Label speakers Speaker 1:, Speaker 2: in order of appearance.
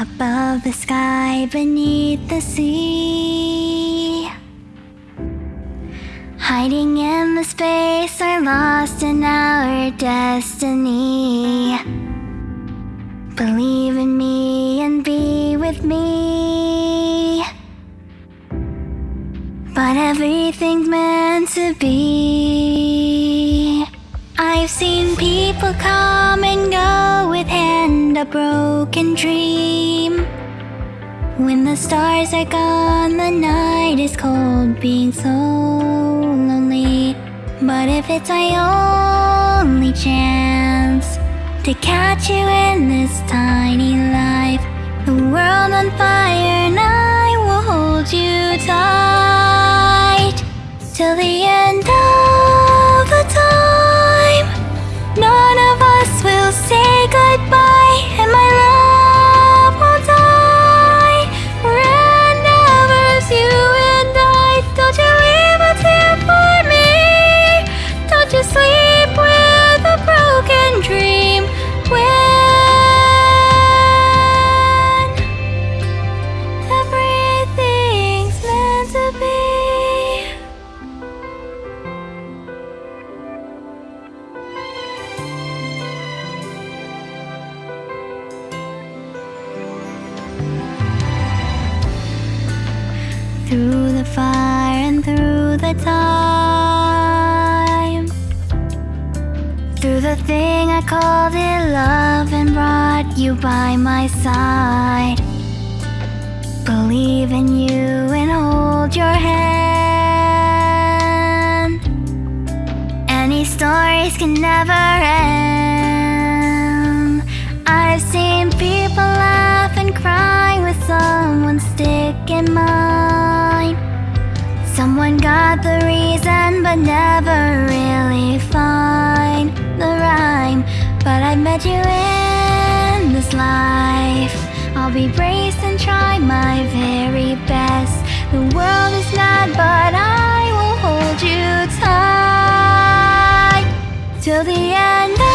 Speaker 1: Above the sky, beneath the sea. Hiding in the space or lost in our destiny. Believe in me and be with me. But everything's meant to be. I've seen people come and go with a broken dream. When the stars are gone, the night is cold, being so lonely. But if it's my only chance to catch you in this tiny life The world on fire and Through the fire and through the time. Through the thing I called it love and brought you by my side. Believe in you and hold your hand. Any stories can never end. I've seen got the reason but never really find the rhyme. But I met you in this life. I'll be braced and try my very best. The world is mad but I will hold you tight. Till the end